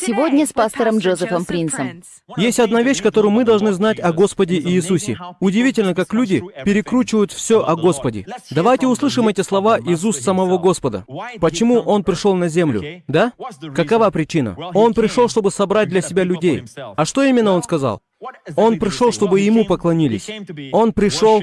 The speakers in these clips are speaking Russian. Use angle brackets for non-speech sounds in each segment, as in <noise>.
Сегодня с пастором Джозефом Принсом. Есть одна вещь, которую мы должны знать о Господе Иисусе. Удивительно, как люди перекручивают все о Господе. Давайте услышим эти слова из уст самого Господа. Почему Он пришел на землю? Да? Какова причина? Он пришел, чтобы собрать для себя людей. А что именно Он сказал? Он пришел, чтобы Ему поклонились. Он пришел...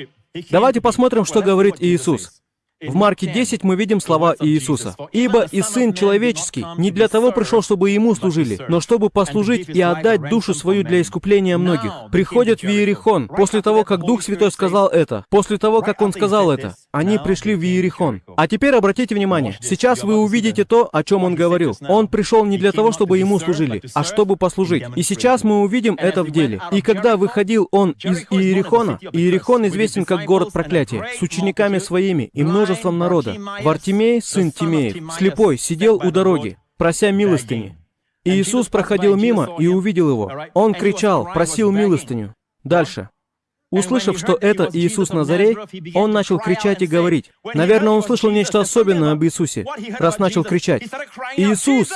Давайте посмотрим, что говорит Иисус. В Марке 10 мы видим слова Иисуса. «Ибо и Сын Человеческий не для того пришел, чтобы Ему служили, но чтобы послужить и отдать душу свою для искупления многих». Приходят в Иерихон. После того, как Дух Святой сказал это, после того, как Он сказал это, они пришли в Иерихон. А теперь обратите внимание, сейчас вы увидите то, о чем Он говорил. Он пришел не для того, чтобы Ему служили, а чтобы послужить. И сейчас мы увидим это в деле. И когда выходил Он из Иерихона, Иерихон известен как город проклятия, с учениками своими и множеством народа. Вартимей, сын Тимеев, слепой, сидел у дороги, прося милостыни. И Иисус проходил мимо и увидел его. Он кричал, просил милостыню. Дальше. Услышав, что это Иисус Назарей, он начал кричать и говорить. Наверное, он слышал нечто особенное об Иисусе, раз начал кричать. «Иисус!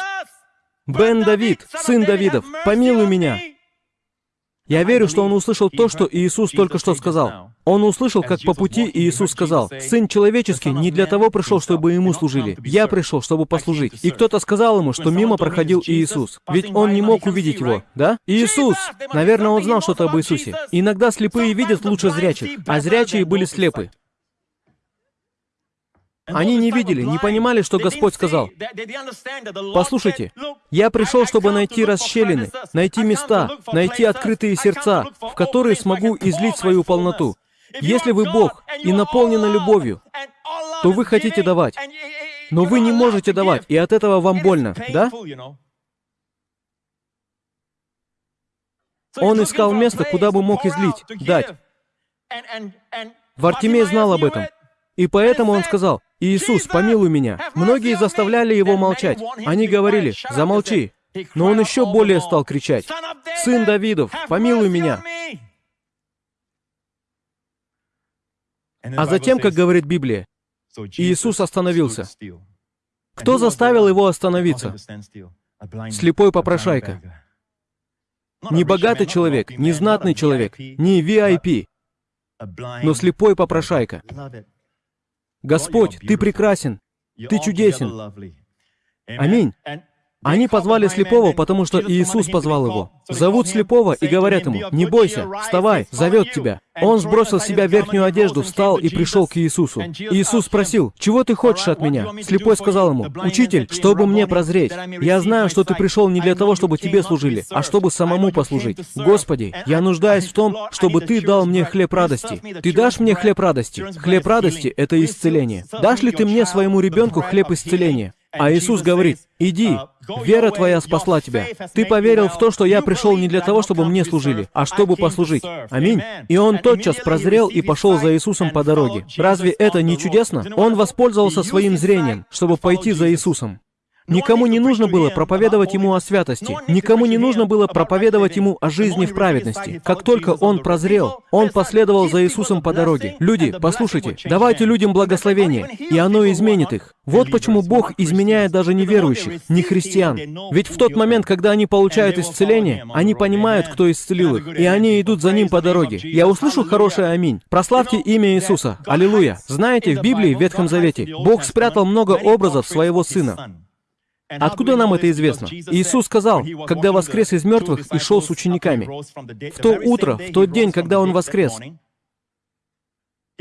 Бен Давид, сын Давидов, помилуй меня!» Я верю, что он услышал то, что Иисус только что сказал. Он услышал, как по пути Иисус сказал, «Сын человеческий не для того пришел, чтобы ему служили. Я пришел, чтобы послужить». И кто-то сказал ему, что мимо проходил Иисус. Ведь он не мог увидеть его, да? Иисус! Наверное, он знал что-то об Иисусе. Иногда слепые видят лучше зрячих, а зрячие были слепы. Они не видели, не понимали, что Господь сказал. Послушайте, я пришел, чтобы найти расщелины, найти места, найти открытые сердца, в которые смогу излить свою полноту. Если вы Бог и наполнены любовью, то вы хотите давать. Но вы не можете давать, и от этого вам больно, да? Он искал место, куда бы мог излить, дать. Вартимей знал об этом. И поэтому он сказал, «Иисус, помилуй меня». Многие заставляли его молчать. Они говорили, «Замолчи». Но он еще более стал кричать, «Сын Давидов, помилуй меня». А затем, как говорит Библия, Иисус остановился. Кто заставил его остановиться? Слепой попрошайка. Не богатый человек, не знатный человек, не VIP, но слепой попрошайка. Господь, Ты прекрасен, Ты чудесен. Аминь. Они позвали слепого, потому что Иисус позвал его. Зовут слепого и говорят ему, «Не бойся, вставай, зовет тебя». Он сбросил с себя верхнюю одежду, встал и пришел к Иисусу. Иисус спросил, «Чего ты хочешь от меня?» Слепой сказал ему, «Учитель, чтобы мне прозреть. Я знаю, что ты пришел не для того, чтобы тебе служили, а чтобы самому послужить. Господи, я нуждаюсь в том, чтобы ты дал мне хлеб радости. Ты дашь мне хлеб радости? Хлеб радости — это исцеление. Дашь ли ты мне, своему ребенку, хлеб исцеления? А Иисус говорит, «Иди, вера твоя спасла тебя. Ты поверил в то, что я пришел не для того, чтобы мне служили, а чтобы послужить». Аминь. И он тотчас прозрел и пошел за Иисусом по дороге. Разве это не чудесно? Он воспользовался своим зрением, чтобы пойти за Иисусом. Никому не нужно было проповедовать ему о святости. Никому не нужно было проповедовать ему о жизни в праведности. Как только он прозрел, он последовал за Иисусом по дороге. Люди, послушайте, давайте людям благословение, и оно изменит их. Вот почему Бог изменяет даже неверующих, не христиан. Ведь в тот момент, когда они получают исцеление, они понимают, кто исцелил их, и они идут за Ним по дороге. Я услышал хорошее аминь. Прославьте имя Иисуса. Аллилуйя. Знаете, в Библии, в Ветхом Завете, Бог спрятал много образов своего Сына. Откуда нам это известно? Иисус сказал, когда воскрес из мертвых и шел с учениками. В то утро, в тот день, когда Он воскрес,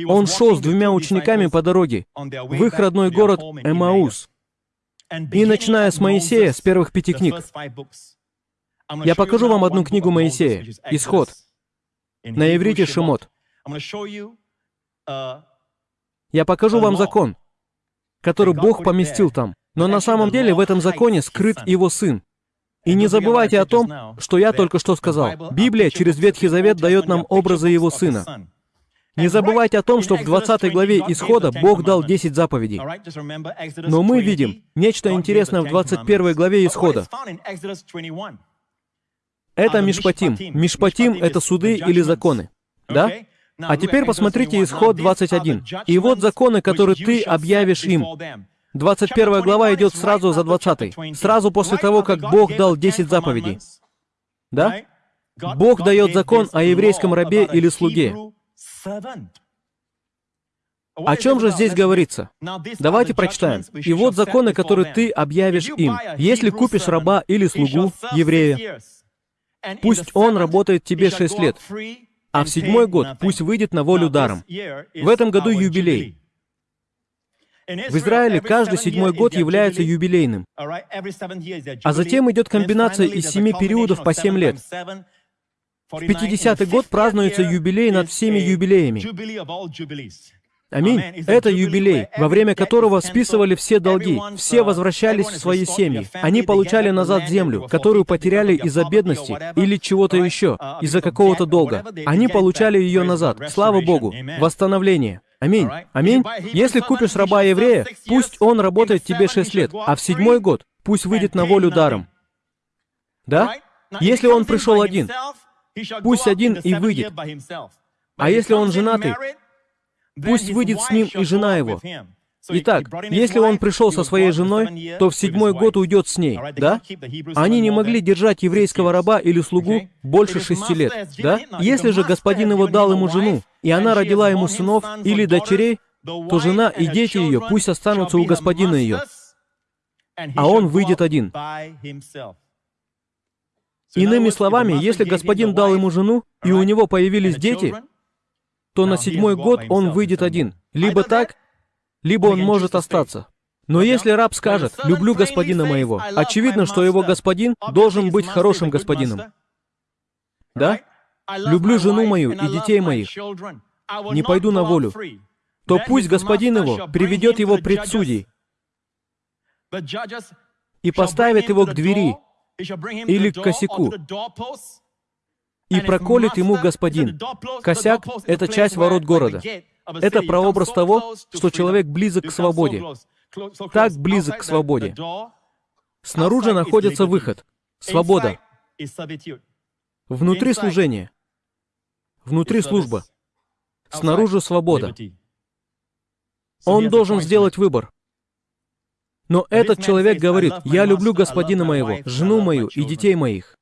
Он шел с двумя учениками по дороге в их родной город Эмаус. И начиная с Моисея, с первых пяти книг, я покажу вам одну книгу Моисея, Исход, на иврите Шимот. Я покажу вам закон, который Бог поместил там. Но на самом деле в этом законе скрыт его сын. И не забывайте о том, что я только что сказал. Библия через Ветхий Завет дает нам образы его сына. Не забывайте о том, что в 20 главе Исхода Бог дал 10 заповедей. Но мы видим нечто интересное в 21 главе Исхода. Это Мишпатим. Мишпатим — это суды или законы. Да? А теперь посмотрите Исход 21. «И вот законы, которые ты объявишь им, 21 глава идет сразу за 20. Сразу после того, как Бог дал 10 заповедей. Да? Бог дает закон о еврейском рабе или слуге. О чем же здесь говорится? Давайте прочитаем. «И вот законы, которые ты объявишь им. Если купишь раба или слугу, еврея, пусть он работает тебе шесть лет, а в седьмой год пусть выйдет на волю даром. В этом году юбилей. В Израиле каждый седьмой год является юбилейным. А затем идет комбинация из семи периодов по семь лет. В 50-й год празднуется юбилей над всеми юбилеями. Аминь. Это юбилей, во время которого списывали все долги, все возвращались в свои семьи. Они получали назад землю, которую потеряли из-за бедности или чего-то еще, из-за какого-то долга. Они получали ее назад. Слава Богу. Восстановление. Аминь. Аминь. Если купишь раба еврея, пусть он работает тебе шесть лет, а в седьмой год пусть выйдет на волю даром. Да? Если он пришел один, пусть один и выйдет. А если он женатый, Пусть выйдет с ним и жена его. Итак, если он пришел со своей женой, то в седьмой год уйдет с ней, да? Они не могли держать еврейского раба или слугу больше шести лет, да? Если же господин его дал ему жену, и она родила ему сынов или дочерей, то жена и дети ее пусть останутся у господина ее, а он выйдет один. Иными словами, если господин дал ему жену, и у него появились дети, то на седьмой год он выйдет один. Либо так, либо он может остаться. Но если раб скажет «люблю господина моего», очевидно, что его господин должен быть хорошим господином. Да? «Люблю жену мою и детей моих, не пойду на волю», то пусть господин его приведет его пред судей. И поставит его к двери или к косяку, и проколет ему господин. Косяк — это часть ворот города. Это прообраз того, что человек близок к свободе. Так близок к свободе. Снаружи находится выход. Свобода. Внутри служение. Внутри служба. Снаружи свобода. Он должен сделать выбор. Но этот человек говорит, «Я люблю господина моего, жену мою и детей моих»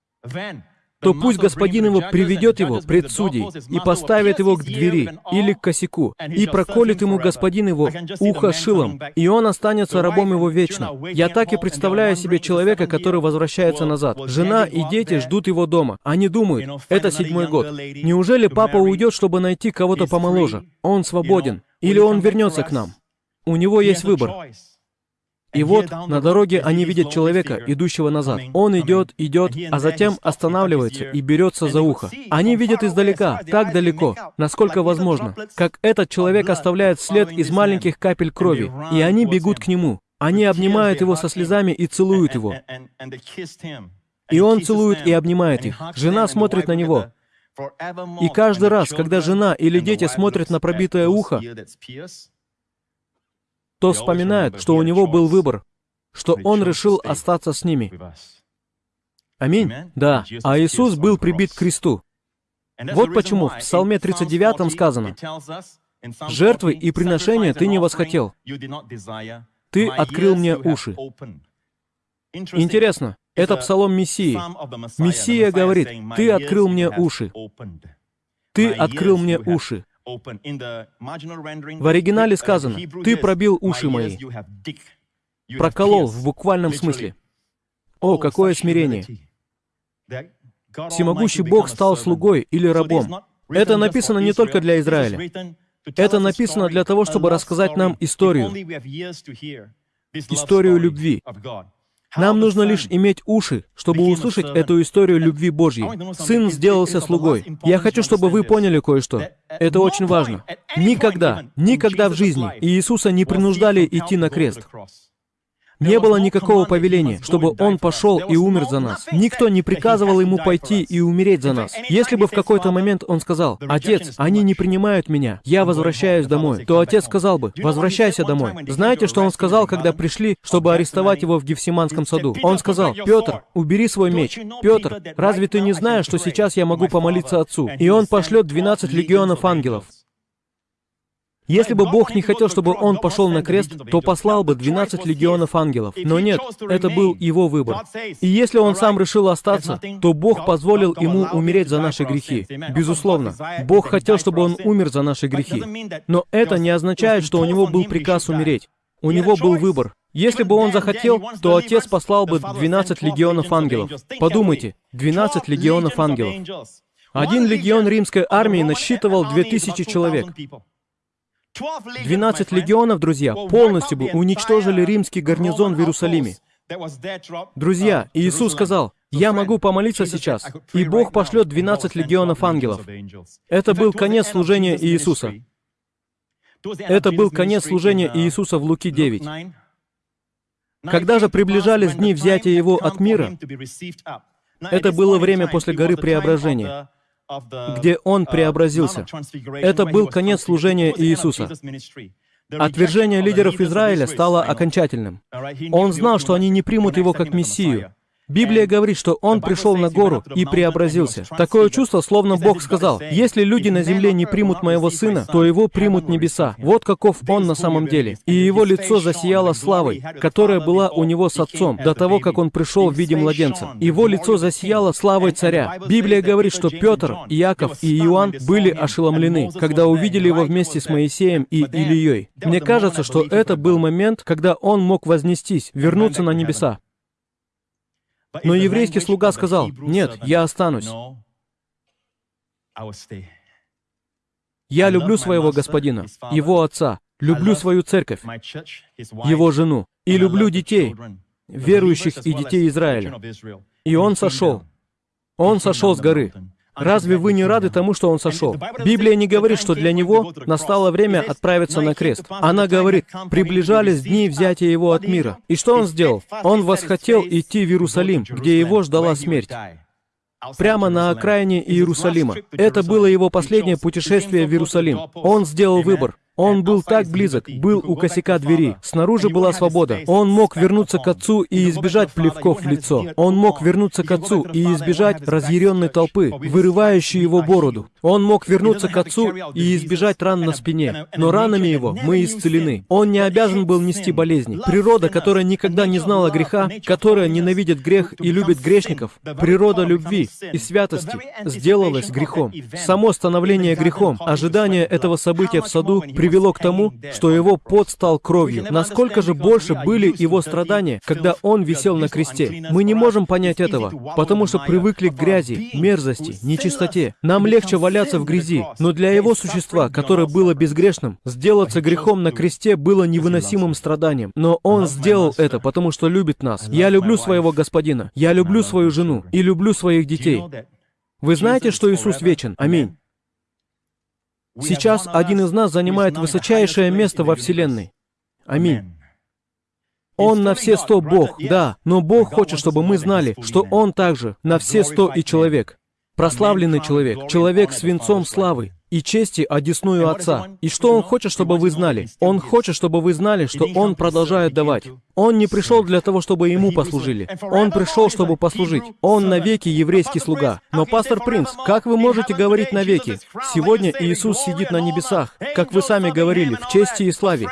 то пусть господин его приведет его пред судей и поставит его к двери или к косяку, и проколет ему господин его ухо шилом, и он останется рабом его вечно. Я так и представляю себе человека, который возвращается назад. Жена и дети ждут его дома. Они думают, это седьмой год. Неужели папа уйдет, чтобы найти кого-то помоложе? Он свободен. Или он вернется к нам? У него есть выбор. И вот на дороге они видят человека, идущего назад. Он идет, идет, а затем останавливается и берется за ухо. Они видят издалека, так далеко, насколько возможно, как этот человек оставляет след из маленьких капель крови, и они бегут к нему. Они обнимают его со слезами и целуют его. И он целует и обнимает их. Жена смотрит на него. И каждый раз, когда жена или дети смотрят на пробитое ухо, то вспоминает, что у него был выбор, что он решил остаться с ними. Аминь. Да. А Иисус был прибит к кресту. Вот почему в Псалме 39 сказано, «Жертвы и приношения ты не восхотел. Ты открыл мне уши». Интересно, это псалом Мессии. Мессия говорит, «Ты открыл мне уши». Ты открыл мне уши. В оригинале сказано, «Ты пробил уши мои». Проколол в буквальном смысле. О, какое смирение! Всемогущий Бог стал слугой или рабом. Это написано не только для Израиля. Это написано для того, чтобы рассказать нам историю. Историю любви. Нам нужно лишь иметь уши, чтобы услышать эту историю любви Божьей. Сын сделался слугой. Я хочу, чтобы вы поняли кое-что. Это очень важно. Никогда, никогда в жизни Иисуса не принуждали идти на крест. Не было никакого повеления, чтобы Он пошел и умер за нас. Никто не приказывал Ему пойти и умереть за нас. Если бы в какой-то момент Он сказал, «Отец, они не принимают меня, я возвращаюсь домой», то Отец сказал бы, «Возвращайся домой». Знаете, что Он сказал, когда пришли, чтобы арестовать Его в Гефсиманском саду? Он сказал, «Петр, убери свой меч. Петр, разве ты не знаешь, что сейчас я могу помолиться Отцу?» И Он пошлет 12 легионов ангелов. Если бы Бог не хотел, чтобы он пошел на крест, то послал бы 12 легионов ангелов. Но нет, это был его выбор. И если он сам решил остаться, то Бог позволил ему умереть за наши грехи. Безусловно, Бог хотел, чтобы он умер за наши грехи. Но это не означает, что у него был приказ умереть. У него был выбор. Если бы он захотел, то Отец послал бы 12 легионов ангелов. Подумайте, 12 легионов ангелов. Один легион римской армии насчитывал 2000 человек. 12 легионов, друзья, полностью бы уничтожили римский гарнизон в Иерусалиме. Друзья, Иисус сказал, «Я могу помолиться сейчас, и Бог пошлет 12 легионов ангелов». Это был конец служения Иисуса. Это был конец служения Иисуса в Луки 9. Когда же приближались дни взятия Его от мира, это было время после горы Преображения где Он преобразился. Это был конец служения Иисуса. Отвержение лидеров Израиля стало окончательным. Он знал, что они не примут его как Мессию. Библия говорит, что он пришел на гору и преобразился. Такое чувство, словно Бог сказал, если люди на земле не примут моего сына, то его примут небеса. Вот каков он на самом деле. И его лицо засияло славой, которая была у него с отцом, до того, как он пришел в виде младенца. Его лицо засияло славой царя. Библия говорит, что Петр, Иаков и Иоанн были ошеломлены, когда увидели его вместе с Моисеем и Илией. Мне кажется, что это был момент, когда он мог вознестись, вернуться на небеса. Но еврейский слуга сказал, «Нет, я останусь. Я люблю своего господина, его отца, люблю свою церковь, его жену, и люблю детей, верующих и детей Израиля». И он сошел. Он сошел с горы. Разве вы не рады тому, что он сошел? Библия не говорит, что для него настало время отправиться на крест. Она говорит, приближались дни взятия его от мира. И что он сделал? Он восхотел идти в Иерусалим, где его ждала смерть прямо на окраине Иерусалима. Это было его последнее путешествие в Иерусалим. Он сделал выбор. Он был так близок, был у косяка двери. Снаружи была свобода. Он мог вернуться к отцу и избежать плевков в лицо. Он мог вернуться к отцу и избежать разъяренной толпы, вырывающей его бороду. Он мог вернуться к отцу и избежать ран на спине. Но ранами его мы исцелены. Он не обязан был нести болезни. Природа, которая никогда не знала греха, которая ненавидит грех и любит грешников, природа любви и святости сделалась грехом. Само становление грехом, ожидание этого события в саду при привело к тому, что его пот стал кровью. Насколько же больше были его страдания, когда он висел на кресте? Мы не можем понять этого, потому что привыкли к грязи, мерзости, нечистоте. Нам легче валяться в грязи, но для его существа, которое было безгрешным, сделаться грехом на кресте было невыносимым страданием. Но он сделал это, потому что любит нас. Я люблю своего господина, я люблю свою жену и люблю своих детей. Вы знаете, что Иисус вечен? Аминь. Сейчас один из нас занимает высочайшее место во Вселенной. Аминь. Он на все сто Бог, да, но Бог хочет, чтобы мы знали, что Он также на все сто и человек. Прославленный человек, человек с венцом славы, и чести одесную Отца. И что Он хочет, чтобы вы знали? Он хочет, чтобы вы знали, что Он продолжает давать. Он не пришел для того, чтобы Ему послужили. Он пришел, чтобы послужить. Он навеки еврейский слуга. Но, пастор Принц, как вы можете говорить навеки? Сегодня Иисус сидит на небесах, как вы сами говорили, в чести и славе.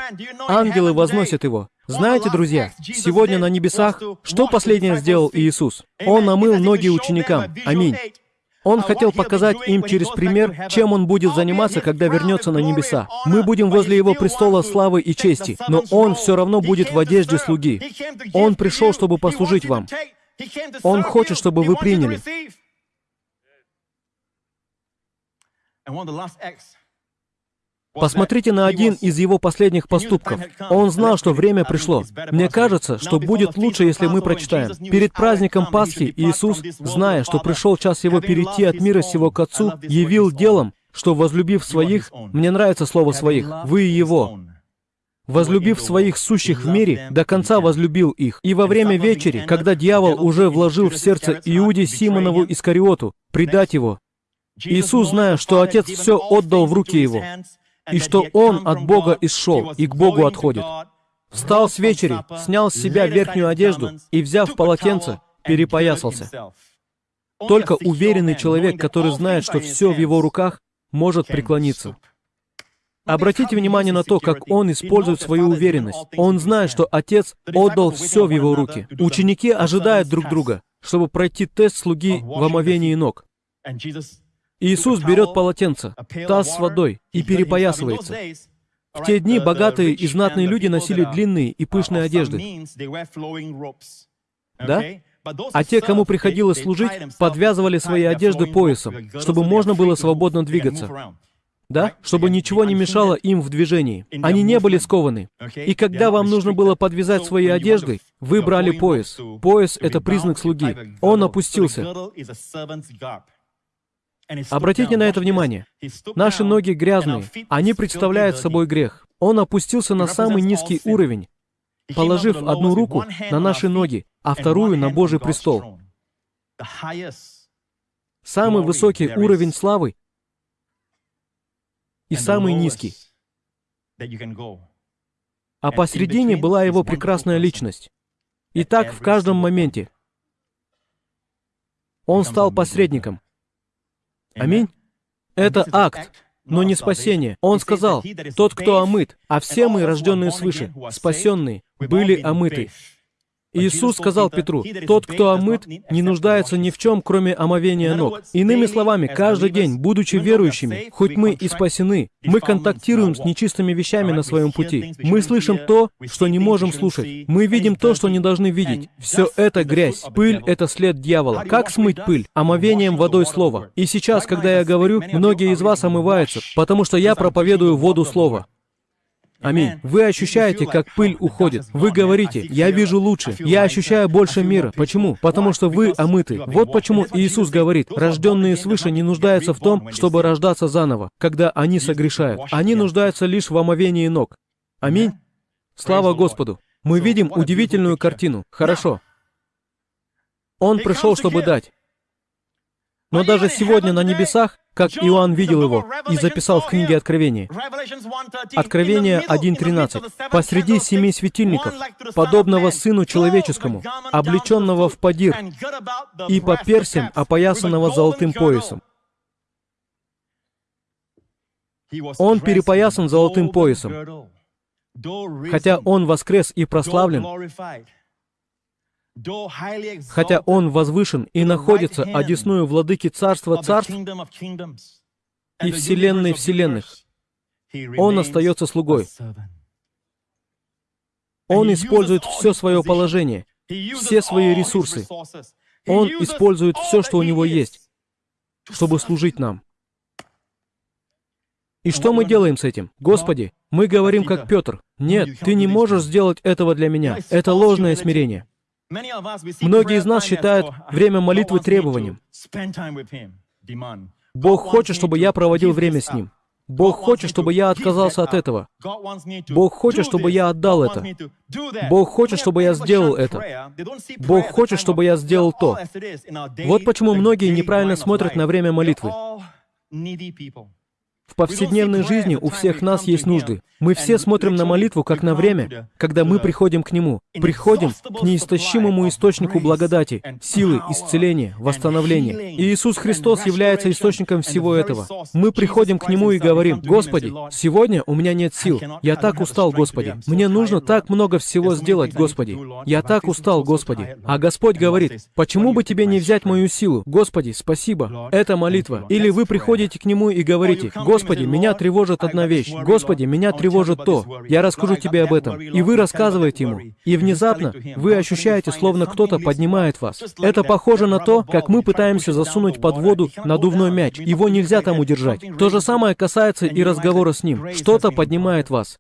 Ангелы возносят Его. Знаете, друзья, сегодня на небесах, что последнее сделал Иисус? Он омыл ноги ученикам. Аминь. Он хотел показать им через пример, чем Он будет заниматься, когда вернется на небеса. Мы будем возле Его престола славы и чести, но Он все равно будет в одежде слуги. Он пришел, чтобы послужить вам. Он хочет, чтобы вы приняли. Посмотрите на один из его последних поступков. Он знал, что время пришло. Мне кажется, что будет лучше, если мы прочитаем. Перед праздником Пасхи Иисус, зная, что пришел час его перейти от мира сего к Отцу, явил делом, что, возлюбив своих, мне нравится слово «своих», вы Его, возлюбив своих сущих в мире, до конца возлюбил их. И во время вечери, когда дьявол уже вложил в сердце Иуде Симонову Искариоту предать его, Иисус, зная, что Отец все отдал в руки его, и что он от Бога исшел и к Богу отходит. Встал с вечери, снял с себя верхнюю одежду и, взяв полотенце, перепоясался. Только уверенный человек, который знает, что все в его руках, может преклониться. Обратите внимание на то, как он использует свою уверенность. Он знает, что Отец отдал все в его руки. Ученики ожидают друг друга, чтобы пройти тест слуги в омовении ног. Иисус берет полотенце, таз с водой и перепоясывается. В те дни богатые и знатные люди носили длинные и пышные одежды. Да? А те, кому приходилось служить, подвязывали свои одежды поясом, чтобы можно было свободно двигаться. Да? Чтобы ничего не мешало им в движении. Они не были скованы. И когда вам нужно было подвязать свои одежды, вы брали пояс. Пояс — это признак слуги. Он опустился. Обратите на это внимание. Наши ноги грязные. Они представляют собой грех. Он опустился на самый низкий уровень, положив одну руку на наши ноги, а вторую на Божий престол. Самый высокий уровень славы и самый низкий. А посредине была его прекрасная личность. И так в каждом моменте. Он стал посредником. Аминь. Это акт, но не спасение. Он сказал, тот, кто омыт, а все мы, рожденные свыше, спасенные, были омыты. Иисус сказал Петру, «Тот, кто омыт, не нуждается ни в чем, кроме омовения ног». Иными словами, каждый день, будучи верующими, хоть мы и спасены, мы контактируем с нечистыми вещами на своем пути. Мы слышим то, что не можем слушать. Мы видим то, что не должны видеть. Все это грязь. Пыль — это след дьявола. Как смыть пыль? Омовением водой слова. И сейчас, когда я говорю, многие из вас омываются, потому что я проповедую воду слова. Аминь. Вы ощущаете, как пыль уходит. Вы говорите, я вижу лучше, я ощущаю больше мира. Почему? Потому что вы омыты. Вот почему Иисус говорит, рожденные свыше не нуждаются в том, чтобы рождаться заново, когда они согрешают. Они нуждаются лишь в омовении ног. Аминь. Слава Господу. Мы видим удивительную картину. Хорошо. Он пришел, чтобы дать. Но даже сегодня на небесах, как Иоанн видел его и записал в книге Откровения, Откровение 1.13, посреди семи светильников, подобного Сыну Человеческому, облеченного в подир и по персям, опоясанного золотым поясом. Он перепоясан золотым поясом. Хотя Он воскрес и прославлен, хотя Он возвышен и находится одесную владыки Царства Царств и Вселенной Вселенных, Он остается слугой. Он использует все свое положение, все свои ресурсы. Он использует все, что у него есть, чтобы служить нам. И что мы делаем с этим? Господи, мы говорим как Петр, «Нет, ты не можешь сделать этого для меня. Это ложное смирение». Многие из нас считают время молитвы требованием. Бог хочет, чтобы я проводил время с Ним. Бог хочет, чтобы я отказался от этого. Бог хочет, чтобы я отдал это. Бог хочет, чтобы я сделал это. Бог хочет, чтобы я сделал то. Вот почему многие неправильно смотрят на время молитвы. В повседневной жизни у всех нас есть нужды. Мы все смотрим на молитву как на время, когда мы приходим к Нему. Приходим к неистощимому источнику благодати, силы, исцеления, восстановления. И Иисус Христос является источником всего этого. Мы приходим к Нему и говорим, «Господи, сегодня у меня нет сил. Я так устал, Господи. Мне нужно так много всего сделать, Господи. Я так устал, Господи». А Господь говорит, «Почему бы тебе не взять мою силу? Господи, спасибо». Это молитва. Или вы приходите к Нему и говорите, «Господи, меня тревожит одна вещь. Господи, меня тревожит то. Я расскажу тебе об этом. И вы рассказываете ему. И внезапно вы ощущаете, словно кто-то поднимает вас. Это похоже на то, как мы пытаемся засунуть под воду надувной мяч. Его нельзя там удержать. То же самое касается и разговора с ним. Что-то поднимает вас.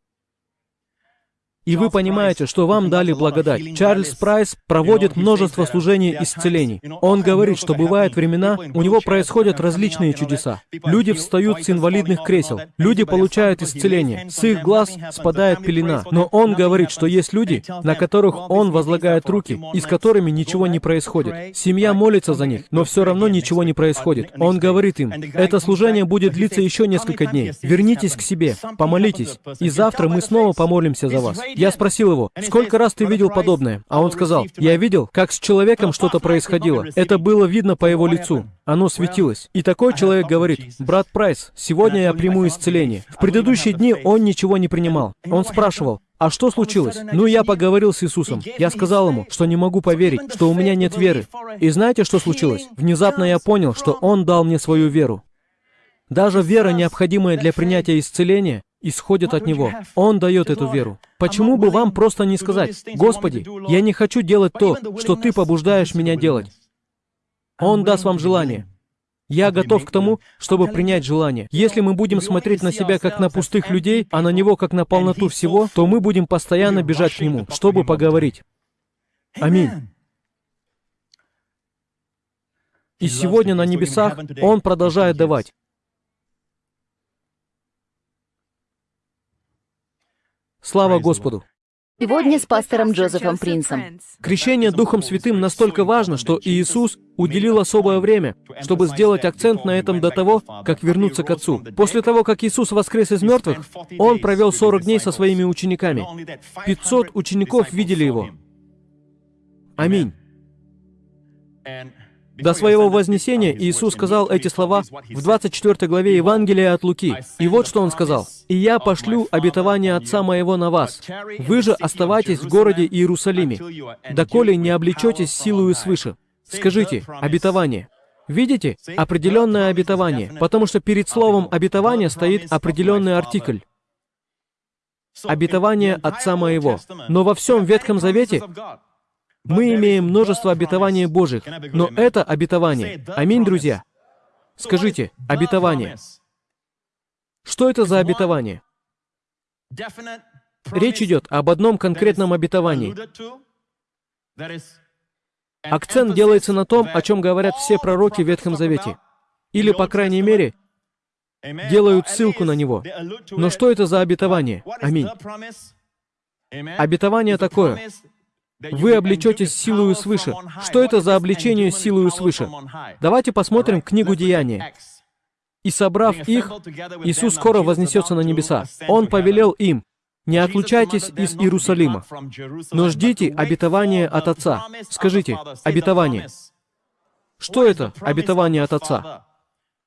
И вы понимаете, что вам дали благодать. Чарльз Прайс проводит множество служений исцелений. Он говорит, что бывают времена, у него происходят различные чудеса. Люди встают с инвалидных кресел, люди получают исцеление, с их глаз спадает пелена. Но он говорит, что есть люди, на которых он возлагает руки, и с которыми ничего не происходит. Семья молится за них, но все равно ничего не происходит. Он говорит им, это служение будет длиться еще несколько дней. Вернитесь к себе, помолитесь, и завтра мы снова помолимся за вас. Я спросил его, сколько раз ты видел подобное? А он сказал, я видел, как с человеком что-то происходило. Это было видно по его лицу. Оно светилось. И такой человек говорит, брат Прайс, сегодня я приму исцеление. В предыдущие дни он ничего не принимал. Он спрашивал, а что случилось? Ну, я поговорил с Иисусом. Я сказал ему, что не могу поверить, что у меня нет веры. И знаете, что случилось? Внезапно я понял, что Он дал мне свою веру. Даже вера, необходимая для принятия исцеления, исходит от Него. Он дает эту веру. Почему бы вам просто не сказать, «Господи, я не хочу делать то, что Ты побуждаешь меня делать». Он даст вам желание. Я готов к тому, чтобы принять желание. Если мы будем смотреть на себя как на пустых людей, а на Него как на полноту всего, то мы будем постоянно бежать к Нему, чтобы поговорить. Аминь. И сегодня на небесах Он продолжает давать. Слава Господу! Сегодня с пастором Джозефом Принсом. Крещение Духом Святым настолько важно, что Иисус уделил особое время, чтобы сделать акцент на этом до того, как вернуться к Отцу. После того, как Иисус воскрес из мертвых, Он провел 40 дней со своими учениками. 500 учеников видели Его. Аминь. До своего вознесения Иисус сказал эти слова в 24 главе Евангелия от Луки. И вот что Он сказал. «И я пошлю обетование Отца Моего на вас. Вы же оставайтесь в городе Иерусалиме, доколе не облечетесь силою свыше». Скажите, обетование. Видите? Определенное обетование. Потому что перед словом «обетование» стоит определенный артикль. Обетование Отца Моего. Но во всем Ветхом Завете мы имеем множество обетований Божьих, но это обетование. Аминь, друзья. Скажите, обетование. Что это за обетование? Речь идет об одном конкретном обетовании. Акцент делается на том, о чем говорят все пророки в Ветхом Завете. Или, по крайней мере, делают ссылку на него. Но что это за обетование? Аминь. Обетование такое. Вы облечетесь силою свыше. Что это за обличение силою свыше? Давайте посмотрим книгу Деяния. «И собрав их, Иисус скоро вознесется на небеса. Он повелел им, не отлучайтесь из Иерусалима, но ждите обетования от Отца. Скажите, обетование. Что это обетование от Отца?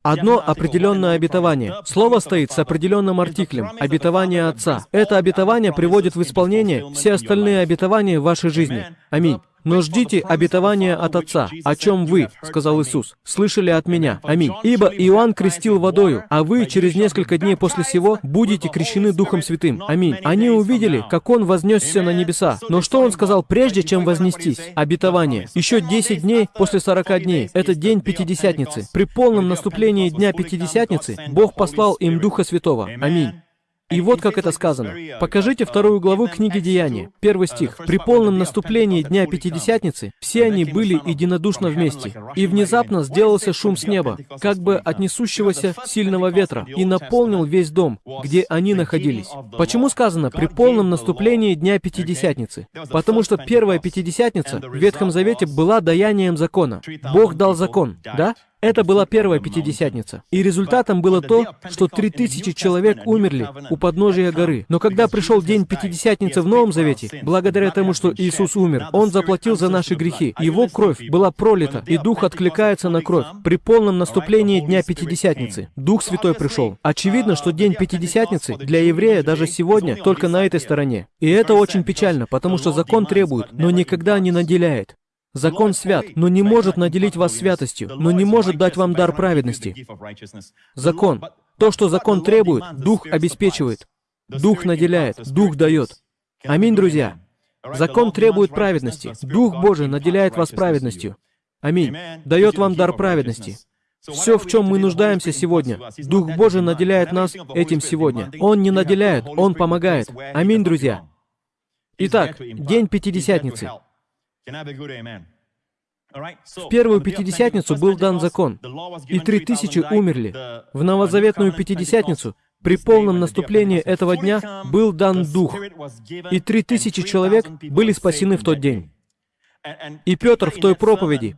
Одно определенное обетование. Слово стоит с определенным артиклем. Обетование Отца. Это обетование приводит в исполнение все остальные обетования в вашей жизни. Аминь. Но ждите обетования от Отца, о чем вы, сказал Иисус, слышали от меня. Аминь. Ибо Иоанн крестил водою, а вы через несколько дней после сего будете крещены Духом Святым. Аминь. Они увидели, как Он вознесся на небеса. Но что Он сказал прежде, чем вознестись? Обетование. Еще 10 дней после 40 дней. Это день Пятидесятницы. При полном наступлении Дня Пятидесятницы Бог послал им Духа Святого. Аминь. И вот как это сказано. Покажите вторую главу книги Деяния, первый стих. «При полном наступлении Дня Пятидесятницы все они были единодушно вместе, и внезапно сделался шум с неба, как бы от несущегося сильного ветра, и наполнил весь дом, где они находились». Почему сказано «при полном наступлении Дня Пятидесятницы»? Потому что первая Пятидесятница в Ветхом Завете была даянием закона. Бог дал закон, да? Это была первая Пятидесятница. И результатом было то, что три тысячи человек умерли у подножия горы. Но когда пришел день Пятидесятницы в Новом Завете, благодаря тому, что Иисус умер, Он заплатил за наши грехи. Его кровь была пролита, и Дух откликается на кровь. При полном наступлении Дня Пятидесятницы Дух Святой пришел. Очевидно, что День Пятидесятницы для еврея даже сегодня только на этой стороне. И это очень печально, потому что закон требует, но никогда не наделяет. Закон свят, но не может наделить вас святостью, но не может дать вам дар праведности. Закон. То, что закон требует, Дух обеспечивает. Дух наделяет, Дух дает. Аминь, друзья. Закон требует праведности. Дух Божий наделяет вас праведностью. Аминь. Дает вам дар праведности. Все, в чем мы нуждаемся сегодня, Дух Божий наделяет нас этим сегодня. Он не наделяет, Он помогает. Аминь, друзья. Итак, день Пятидесятницы. В первую Пятидесятницу был дан закон, и три тысячи умерли. В новозаветную Пятидесятницу при полном наступлении этого дня был дан Дух, и три тысячи человек были спасены в тот день. И Петр в той проповеди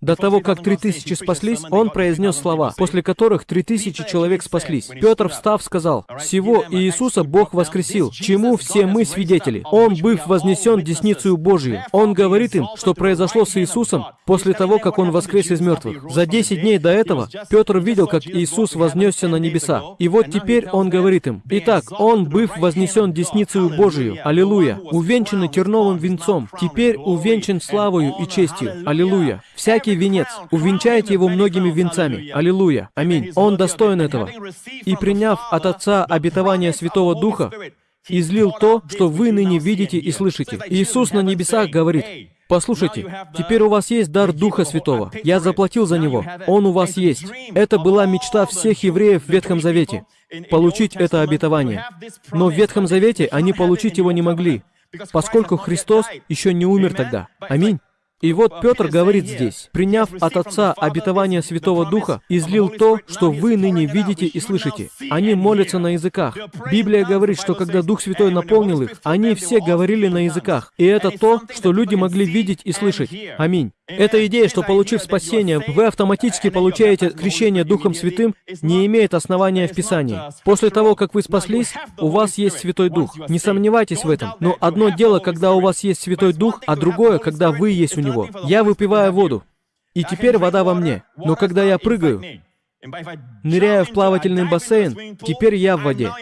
До того, как три тысячи спаслись, он произнес слова, после которых три тысячи человек спаслись. Петр, встав, сказал, «Всего Иисуса Бог воскресил, чему все мы свидетели. Он, быв вознесен десницу Божию». Он говорит им, что произошло с Иисусом после того, как Он воскрес из мертвых. За десять дней до этого Петр видел, как Иисус вознесся на небеса. И вот теперь Он говорит им, «Итак, Он, быв вознесен десницу Божию, аллилуйя, увенчанный терновым венцом, теперь увенчан славою и честью, аллилуйя. Всякий всякий венец, увенчайте его многими венцами. Аллилуйя. Аминь. Он достоин этого. И приняв от Отца обетование Святого Духа, излил то, что вы ныне видите и слышите. Иисус на небесах говорит, Послушайте, теперь у вас есть дар Духа Святого. Я заплатил за него. Он у вас есть. Это была мечта всех евреев в Ветхом Завете — получить это обетование. Но в Ветхом Завете они получить его не могли, поскольку Христос еще не умер тогда. Аминь. И вот Петр говорит здесь, приняв от Отца обетование Святого Духа, излил то, что вы ныне видите и слышите. Они молятся на языках. Библия говорит, что когда Дух Святой наполнил их, они все говорили на языках. И это то, что люди могли видеть и слышать. Аминь. Эта идея, что получив спасение, вы автоматически получаете крещение Духом Святым, не имеет основания в Писании. После того, как вы спаслись, у вас есть Святой Дух. Не сомневайтесь в этом. Но одно дело, когда у вас есть Святой Дух, а другое, когда вы есть у Него. Я выпиваю воду, и теперь вода во мне. Но когда я прыгаю, ныряя в плавательный бассейн, теперь я в воде.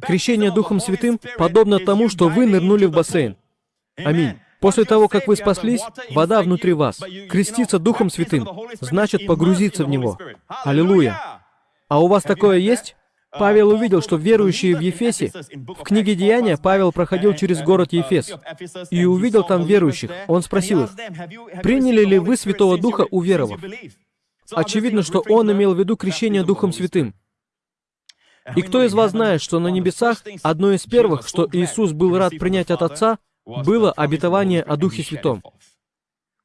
Крещение Духом Святым подобно тому, что вы нырнули в бассейн. Аминь. После того, как вы спаслись, вода внутри вас. Креститься Духом Святым значит погрузиться в Него. Аллилуйя. А у вас такое есть? Павел увидел, что верующие в Ефесе, в книге Деяния Павел проходил через город Ефес и увидел там верующих. Он спросил их, «Приняли ли вы Святого Духа, уверовав?» Очевидно, что он имел в виду крещение Духом Святым. И кто из вас знает, что на небесах одно из первых, что Иисус был рад принять от Отца, было обетование о Духе Святом.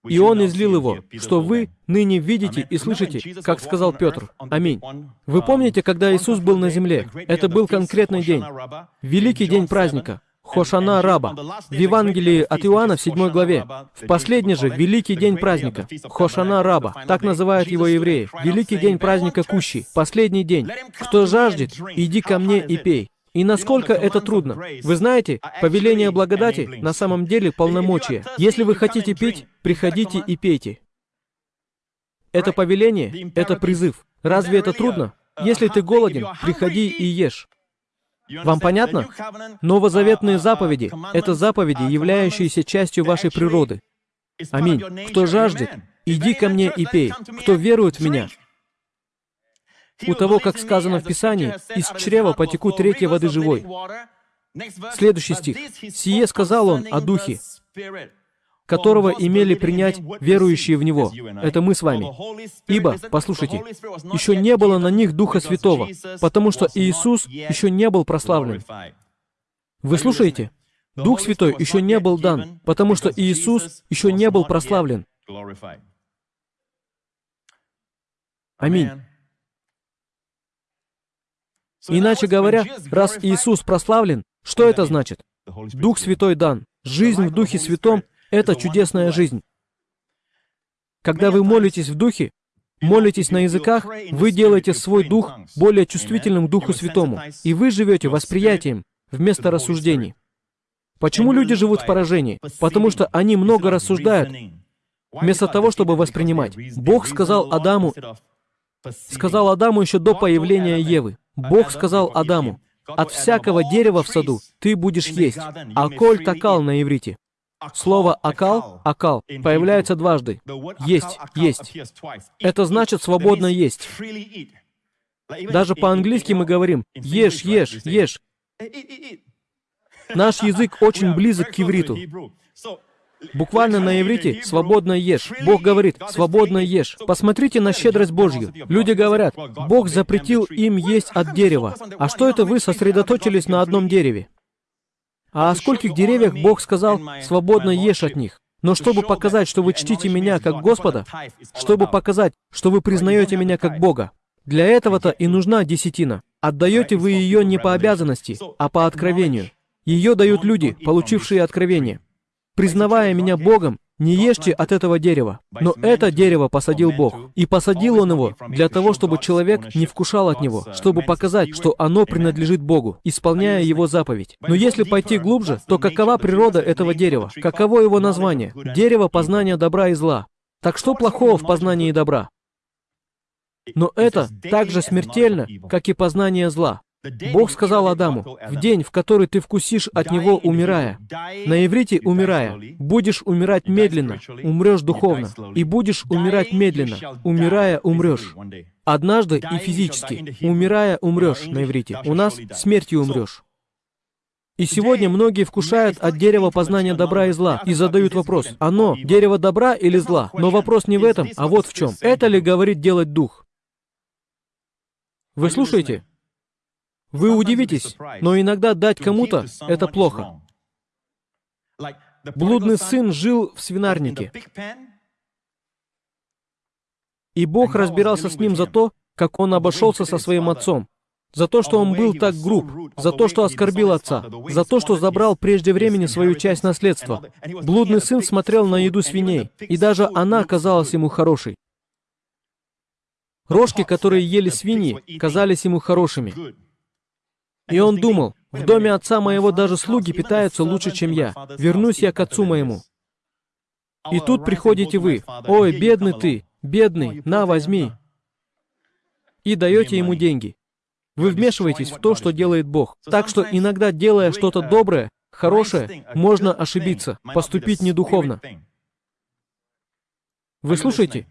И Он излил его, что вы ныне видите и слышите, как сказал Петр. Аминь. Вы помните, когда Иисус был на земле? Это был конкретный день. Великий день праздника. Хошана Раба. В Евангелии от Иоанна в 7 главе. В последний же великий день праздника. Хошана Раба. Так называют его евреи. Великий день праздника Кущи. Последний день. Кто жаждет, иди ко мне и пей. И насколько это трудно. Вы знаете, повеление благодати на самом деле полномочия. Если вы хотите пить, приходите и пейте. Это повеление, это призыв. Разве это трудно? Если ты голоден, приходи и ешь. Вам понятно? Новозаветные заповеди — это заповеди, являющиеся частью вашей природы. Аминь. Кто жаждет, иди ко мне и пей. Кто верует в меня, у того, как сказано в Писании, из чрева потекут реки воды живой. Следующий стих. «Сие сказал он о Духе, которого имели принять верующие в Него». Это мы с вами. Ибо, послушайте, еще не было на них Духа Святого, потому что Иисус еще не был прославлен. Вы слушаете? Дух Святой еще не был дан, потому что Иисус еще не был прославлен. Аминь. Иначе говоря, раз Иисус прославлен, что это значит? Дух Святой дан. Жизнь в Духе Святом — это чудесная жизнь. Когда вы молитесь в Духе, молитесь на языках, вы делаете свой дух более чувствительным к Духу Святому, и вы живете восприятием вместо рассуждений. Почему люди живут в поражении? Потому что они много рассуждают, вместо того, чтобы воспринимать. Бог сказал Адаму, сказал Адаму еще до появления Евы, Бог сказал Адаму, «От всякого дерева в саду ты будешь есть». Аколь такал на иврите. Слово «акал», «акал» появляется дважды. Есть, есть. Это значит свободно есть. Даже по-английски мы говорим «ешь, ешь, ешь». Наш язык очень близок к ивриту. Буквально на иврите «свободно ешь». Бог говорит «свободно ешь». Посмотрите на щедрость Божью. Люди говорят, Бог запретил им есть от дерева. А что это вы сосредоточились на одном дереве? А о скольких деревьях Бог сказал «свободно ешь от них»? Но чтобы показать, что вы чтите меня как Господа, чтобы показать, что вы признаете меня как Бога, для этого-то и нужна десятина. Отдаете вы ее не по обязанности, а по откровению. Ее дают люди, получившие откровение. Признавая меня Богом, Не ешьте от этого дерева. Но это дерево посадил Бог. И посадил Он его для того, чтобы человек не вкушал от него, чтобы показать, что оно принадлежит Богу, исполняя Его заповедь. Но если пойти глубже, то какова природа этого дерева? Каково его название? Дерево познания добра и зла. Так что плохого в познании добра? Но это так же смертельно, как и познание зла. Бог сказал Адаму, «В день, в который ты вкусишь от него, умирая». На иврите «умирая». «Будешь умирать медленно, умрешь духовно, и будешь умирать медленно, умирая, умрешь». Однажды и физически, умирая, умрешь на иврите. У нас смертью умрешь. И сегодня многие вкушают от дерева познания добра и зла и задают вопрос, оно дерево добра или зла? Но вопрос не в этом, а вот в чем. Это ли говорит делать дух? Вы слушаете? Вы удивитесь, но иногда дать кому-то — это плохо. Блудный сын жил в свинарнике, и Бог разбирался с ним за то, как он обошелся со своим отцом, за то, что он был так груб, за то, что оскорбил отца, за то, что забрал прежде времени свою часть наследства. Блудный сын смотрел на еду свиней, и даже она казалась ему хорошей. Рожки, которые ели свиньи, казались ему хорошими. И он думал, в доме отца моего даже слуги питаются лучше, чем я. Вернусь я к отцу моему. И тут приходите вы. Ой, бедный ты, бедный, на, возьми. И даете ему деньги. Вы вмешиваетесь в то, что делает Бог. Так что иногда, делая что-то доброе, хорошее, можно ошибиться, поступить недуховно. Вы слушаете?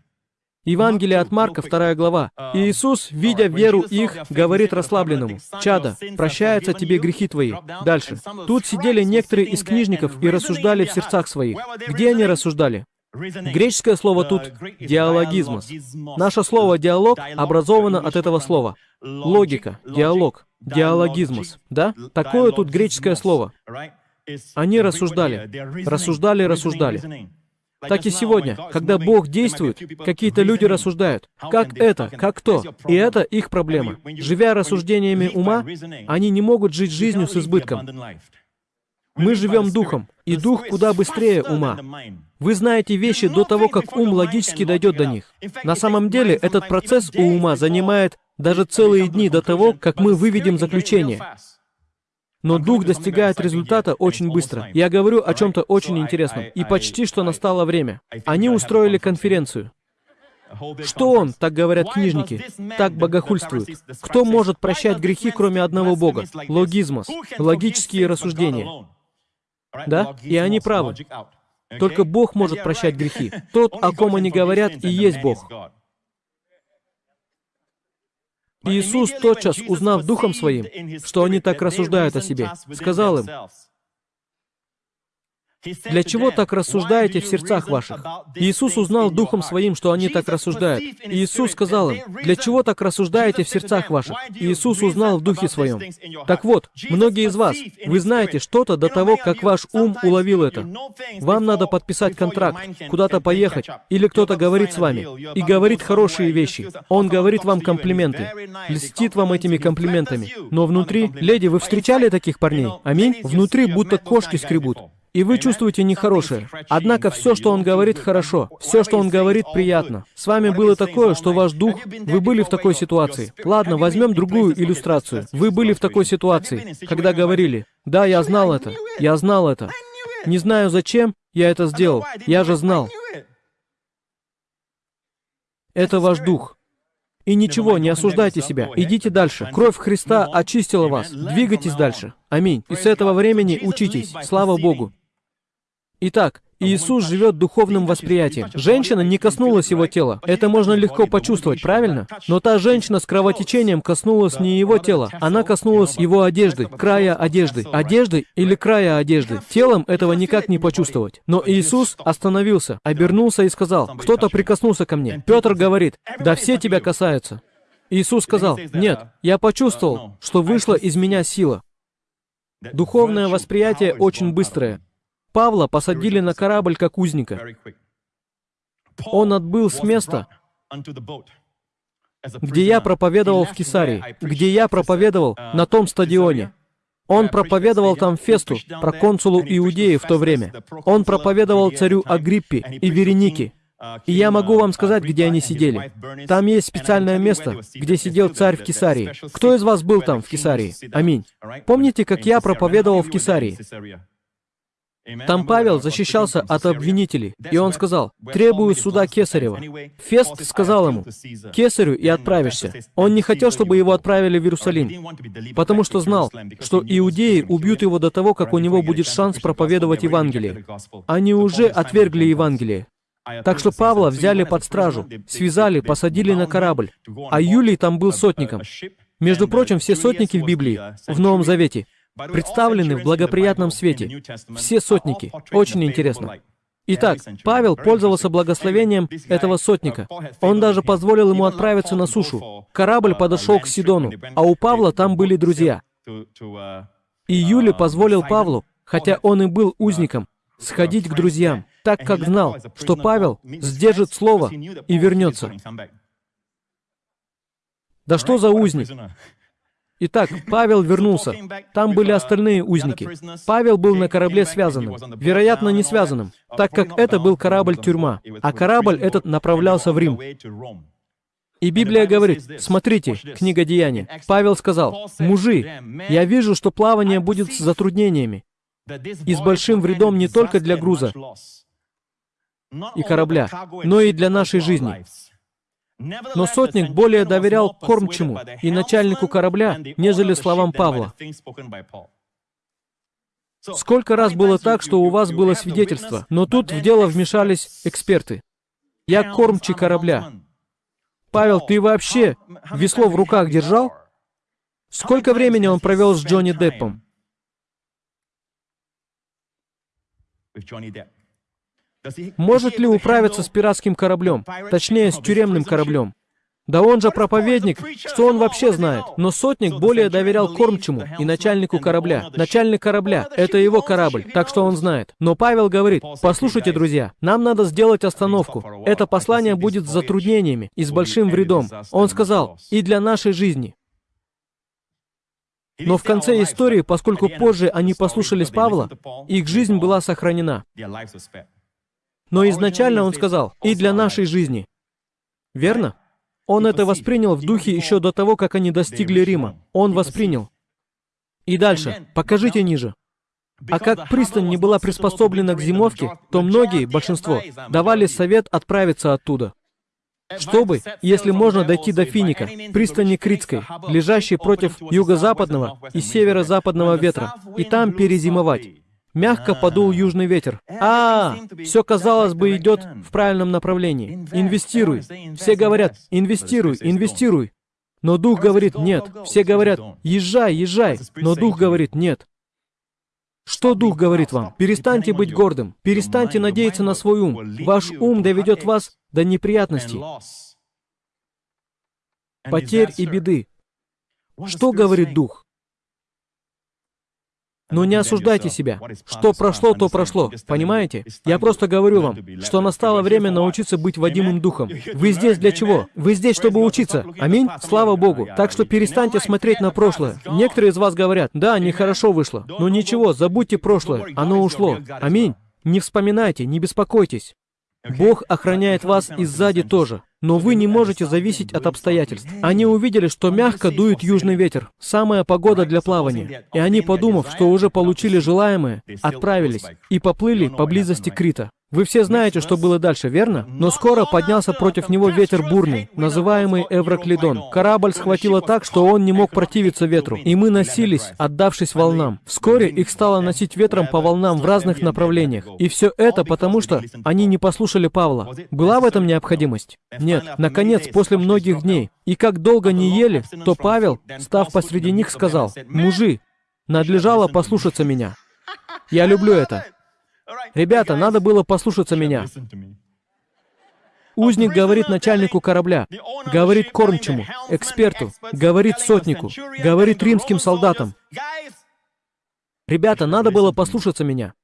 Евангелие от Марка, 2 глава. И Иисус, видя веру их, говорит расслабленному, «Чада, прощаются тебе грехи твои». Дальше. Тут сидели некоторые из книжников и рассуждали в сердцах своих. Где они рассуждали? Греческое слово тут «диалогизмос». Наше слово «диалог» образовано от этого слова. Логика, диалог, диалогизмос. Да? Такое тут греческое слово. Они рассуждали, рассуждали, рассуждали. Так и сегодня, когда Бог действует, какие-то люди рассуждают, как это, как то, и это их проблема. Живя рассуждениями ума, они не могут жить жизнью с избытком. Мы живем духом, и дух куда быстрее ума. Вы знаете вещи до того, как ум логически дойдет до них. На самом деле, этот процесс у ума занимает даже целые дни до того, как мы выведем заключение. Но дух достигает результата очень быстро. Я говорю о чем-то очень интересном. И почти что настало время. Они устроили конференцию. Что он, так говорят книжники, так богохульствует? Кто может прощать грехи, кроме одного Бога? Логизмос, логические рассуждения. Да? И они правы. Только Бог может прощать грехи. <laughs> Тот, о ком они говорят, и есть Бог. Иисус тотчас, узнав Духом Своим, что они так рассуждают о себе, сказал им, для чего так рассуждаете в сердцах ваших? Иисус узнал Духом Своим, что они так рассуждают. Иисус сказал им, для чего так рассуждаете в сердцах ваших? Иисус узнал в Духе Своем. Так вот, многие из вас, вы знаете что-то до того, как ваш ум уловил это. Вам надо подписать контракт, куда-то поехать, или кто-то говорит с вами, и говорит хорошие вещи. Он говорит вам комплименты, льстит вам этими комплиментами. Но внутри, леди, вы встречали таких парней? Аминь? Внутри будто кошки скребут. И вы чувствуете нехорошее. Однако все, что он говорит, хорошо. Все, что он говорит, приятно. С вами было такое, что ваш дух... Вы были в такой ситуации. Ладно, возьмем другую иллюстрацию. Вы были в такой ситуации, когда говорили, «Да, я знал это. Я знал это. Не знаю зачем я это сделал. Я же знал». Это ваш дух. И ничего, не осуждайте себя. Идите дальше. Кровь Христа очистила вас. Двигайтесь дальше. Аминь. И с этого времени учитесь. Слава Богу. Итак, Иисус живет духовным восприятием. Женщина не коснулась его тела. Это можно легко почувствовать, правильно? Но та женщина с кровотечением коснулась не его тела. Она коснулась его одежды, края одежды. Одежды или края одежды. Телом этого никак не почувствовать. Но Иисус остановился, обернулся и сказал, «Кто-то прикоснулся ко мне». Петр говорит, «Да все тебя касаются». Иисус сказал, «Нет, я почувствовал, что вышла из меня сила». Духовное восприятие очень быстрое. Павла посадили на корабль как узника. Он отбыл с места, где я проповедовал в Кесарии, где я проповедовал на том стадионе. Он проповедовал там Фесту, проконсулу Иудеи в то время. Он проповедовал царю Агриппе и Веренике. И я могу вам сказать, где они сидели. Там есть специальное место, где сидел царь в Кесарии. Кто из вас был там, в Кесарии? Аминь. Помните, как я проповедовал в Кесарии? Там Павел защищался от обвинителей, и он сказал, «Требую суда Кесарева». Фест сказал ему, «Кесарю и отправишься». Он не хотел, чтобы его отправили в Иерусалим, потому что знал, что иудеи убьют его до того, как у него будет шанс проповедовать Евангелие. Они уже отвергли Евангелие. Так что Павла взяли под стражу, связали, посадили на корабль, а Юлий там был сотником. Между прочим, все сотники в Библии, в Новом Завете, представлены в благоприятном свете. Все сотники. Очень интересно. Итак, Павел пользовался благословением этого сотника. Он даже позволил ему отправиться на сушу. Корабль подошел к Сидону, а у Павла там были друзья. И Юли позволил Павлу, хотя он и был узником, сходить к друзьям, так как знал, что Павел сдержит слово и вернется. Да что за узник? Итак, Павел вернулся. Там были остальные узники. Павел был на корабле связанным. Вероятно, не связанным, так как это был корабль-тюрьма, а корабль этот направлялся в Рим. И Библия говорит, смотрите, книга Деяния. Павел сказал, «Мужи, я вижу, что плавание будет с затруднениями и с большим вредом не только для груза и корабля, но и для нашей жизни. Но сотник более доверял кормчему и начальнику корабля, нежели словам Павла. Сколько раз было так, что у вас было свидетельство, но тут в дело вмешались эксперты. Я кормчий корабля. Павел, ты вообще весло в руках держал? Сколько времени он провел с Джонни Деппом? Может ли управиться с пиратским кораблем? Точнее, с тюремным кораблем? Да он же проповедник, что он вообще знает? Но сотник более доверял кормчему и начальнику корабля. Начальник корабля — это его корабль, так что он знает. Но Павел говорит, послушайте, друзья, нам надо сделать остановку. Это послание будет с затруднениями и с большим вредом. Он сказал, и для нашей жизни. Но в конце истории, поскольку позже они послушались Павла, их жизнь была сохранена. Но изначально он сказал, и для нашей жизни. Верно? Он это воспринял в духе еще до того, как они достигли Рима. Он воспринял. И дальше. Покажите ниже. А как пристань не была приспособлена к зимовке, то многие, большинство, давали совет отправиться оттуда. Чтобы, если можно, дойти до Финика, пристани Критской, лежащей против юго-западного и северо-западного ветра, и там перезимовать. Мягко подул южный ветер. А, все, казалось бы, идет в правильном направлении. Инвестируй. Все говорят, инвестируй, инвестируй. Но дух говорит, нет. Все говорят, езжай, езжай. Но дух говорит, нет. Что дух говорит вам? Перестаньте быть гордым. Перестаньте надеяться на свой ум. Ваш ум доведет вас до неприятностей, потерь и беды. Что говорит дух? Но не осуждайте себя. Что прошло, то прошло. Понимаете? Я просто говорю вам, что настало время научиться быть водимым духом. Вы здесь для чего? Вы здесь, чтобы учиться. Аминь? Слава Богу. Так что перестаньте смотреть на прошлое. Некоторые из вас говорят, да, нехорошо вышло. Но ничего, забудьте прошлое. Оно ушло. Аминь. Не вспоминайте, не беспокойтесь. Бог охраняет вас и сзади тоже. Но вы не можете зависеть от обстоятельств. Они увидели, что мягко дует южный ветер, самая погода для плавания. И они, подумав, что уже получили желаемое, отправились и поплыли поблизости Крита. Вы все знаете, что было дальше, верно? Но скоро поднялся против него ветер бурный, называемый Эвроклидон. Корабль схватило так, что он не мог противиться ветру, и мы носились, отдавшись волнам. Вскоре их стало носить ветром по волнам в разных направлениях. И все это потому, что они не послушали Павла. Была в этом необходимость? Нет. Наконец, после многих дней, и как долго не ели, то Павел, став посреди них, сказал, «Мужи, надлежало послушаться меня». Я люблю это. Ребята, надо было послушаться меня. Узник говорит начальнику корабля, говорит кормчему, эксперту, говорит сотнику, говорит римским солдатам. Ребята, надо было послушаться меня.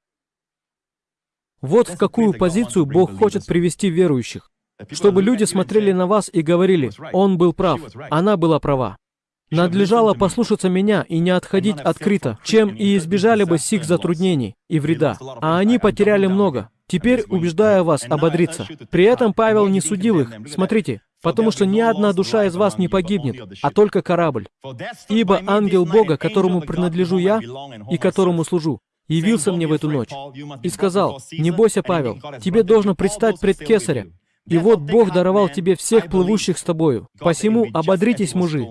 Вот в какую позицию Бог хочет привести верующих. Чтобы люди смотрели на вас и говорили, «Он был прав, она была права». Надлежало послушаться меня и не отходить открыто, чем и избежали бы сих затруднений и вреда. А они потеряли много. Теперь убеждаю вас ободриться. При этом Павел не судил их. Смотрите, потому что ни одна душа из вас не погибнет, а только корабль. Ибо ангел Бога, которому принадлежу я и которому служу, явился мне в эту ночь и сказал, «Не бойся, Павел, тебе должно предстать пред Кесаря, и вот Бог даровал тебе всех плывущих с тобою. Посему ободритесь, мужи,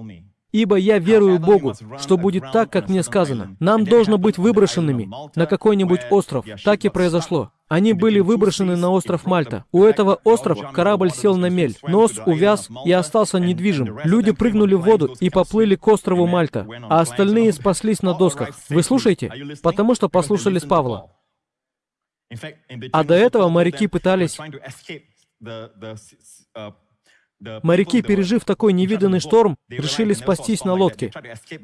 Ибо я верую Богу, что будет так, как мне сказано. Нам должно быть выброшенными на какой-нибудь остров. Так и произошло. Они были выброшены на остров Мальта. У этого острова корабль сел на мель, нос увяз и остался недвижим. Люди прыгнули в воду и поплыли к острову Мальта, а остальные спаслись на досках. Вы слушаете? Потому что послушались Павла. А до этого моряки пытались Моряки, пережив такой невиданный шторм, решили спастись на лодке.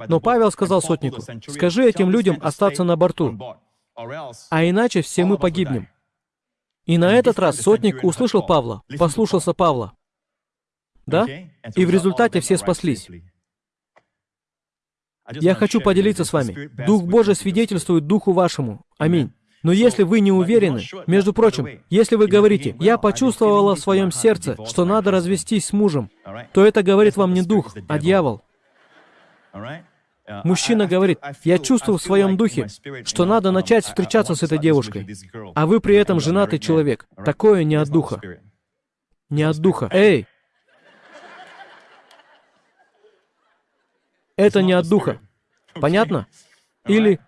Но Павел сказал сотнику, «Скажи этим людям остаться на борту, а иначе все мы погибнем». И на этот раз сотник услышал Павла, послушался Павла. Да? И в результате все спаслись. Я хочу поделиться с вами. Дух Божий свидетельствует Духу вашему. Аминь. Но если вы не уверены, между прочим, если вы говорите, «Я почувствовала в своем сердце, что надо развестись с мужем», то это говорит вам не дух, а дьявол. Мужчина говорит, «Я чувствую в своем духе, что надо начать встречаться с этой девушкой», а вы при этом женатый человек. Такое не от духа. Не от духа. Эй! Это не от духа. Понятно? Или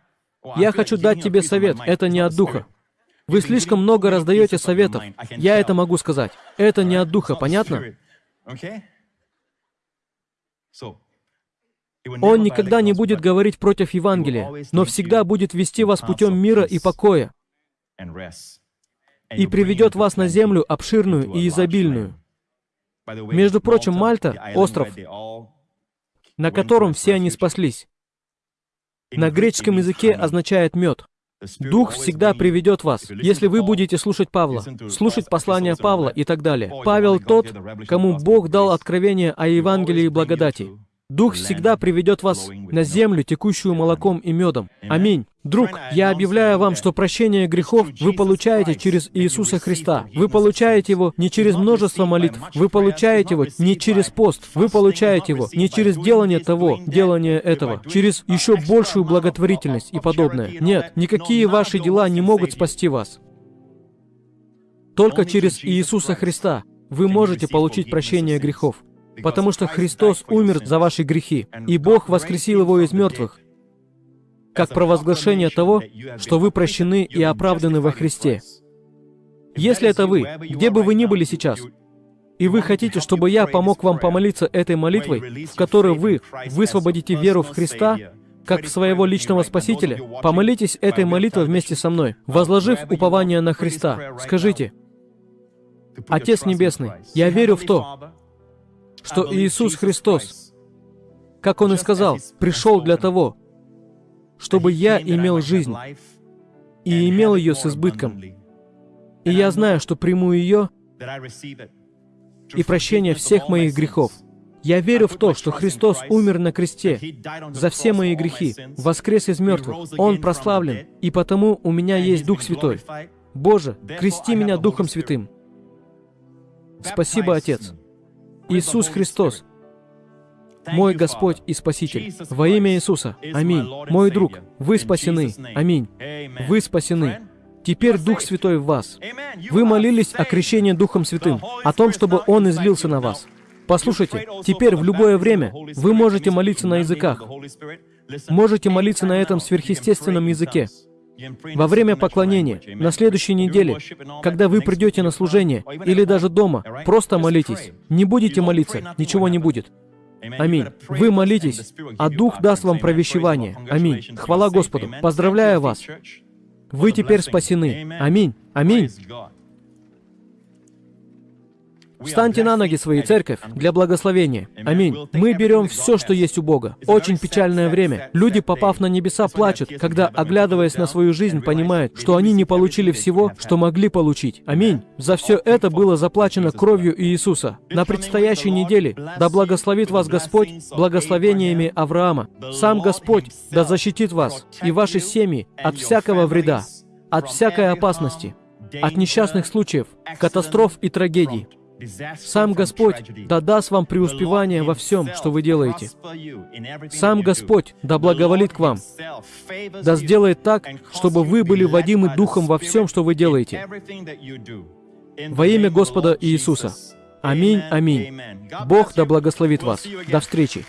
я хочу дать тебе совет, это не от духа. Вы слишком много раздаете советов. Я это могу сказать. Это не от духа, понятно? Он никогда не будет говорить против Евангелия, но всегда будет вести вас путем мира и покоя и приведет вас на землю обширную и изобильную. Между прочим, Мальта — остров, на котором все они спаслись на греческом языке означает мед. Дух всегда приведет вас, если вы будете слушать Павла, слушать послания Павла и так далее. Павел тот, кому Бог дал откровение о Евангелии благодати. Дух всегда приведет вас на землю, текущую молоком и медом. Аминь. Друг, я объявляю вам, что прощение грехов вы получаете через Иисуса Христа. Вы получаете его не через множество молитв, вы получаете его не через пост, вы получаете его не через делание того, делание этого, через еще большую благотворительность и подобное. Нет, никакие ваши дела не могут спасти вас. Только через Иисуса Христа вы можете получить прощение грехов потому что Христос умер за ваши грехи, и Бог воскресил его из мертвых, как провозглашение того, что вы прощены и оправданы во Христе. Если это вы, где бы вы ни были сейчас, и вы хотите, чтобы я помог вам помолиться этой молитвой, в которой вы высвободите веру в Христа, как в своего личного Спасителя, помолитесь этой молитвой вместе со мной, возложив упование на Христа. Скажите, «Отец Небесный, я верю в то, что Иисус Христос, как Он и сказал, пришел для того, чтобы я имел жизнь и имел ее с избытком. И я знаю, что приму ее и прощение всех моих грехов. Я верю в то, что Христос умер на кресте за все мои грехи, воскрес из мертвых. Он прославлен, и потому у меня есть Дух Святой. Боже, крести меня Духом Святым. Спасибо, Отец. Иисус Христос, мой Господь и Спаситель. Во имя Иисуса. Аминь. Мой друг, вы спасены. Аминь. Вы спасены. Теперь Дух Святой в вас. Вы молились о крещении Духом Святым, о том, чтобы Он излился на вас. Послушайте, теперь в любое время вы можете молиться на языках. Можете молиться на этом сверхъестественном языке. Во время поклонения, на следующей неделе, когда вы придете на служение или даже дома, просто молитесь. Не будете молиться, ничего не будет. Аминь. Вы молитесь, а Дух даст вам провещевание. Аминь. Хвала Господу. Поздравляю вас. Вы теперь спасены. Аминь. Аминь. Встаньте на ноги свои, церковь, для благословения. Аминь. Мы берем все, что есть у Бога. Очень печальное время. Люди, попав на небеса, плачут, когда, оглядываясь на свою жизнь, понимают, что они не получили всего, что могли получить. Аминь. За все это было заплачено кровью Иисуса. На предстоящей неделе да благословит вас Господь благословениями Авраама. Сам Господь да защитит вас и ваши семьи от всякого вреда, от всякой опасности, от несчастных случаев, катастроф и трагедий. Сам Господь да даст вам преуспевание во всем, что вы делаете. Сам Господь да благоволит к вам, да сделает так, чтобы вы были водимы Духом во всем, что вы делаете. Во имя Господа Иисуса. Аминь, аминь. Бог да благословит вас. До встречи.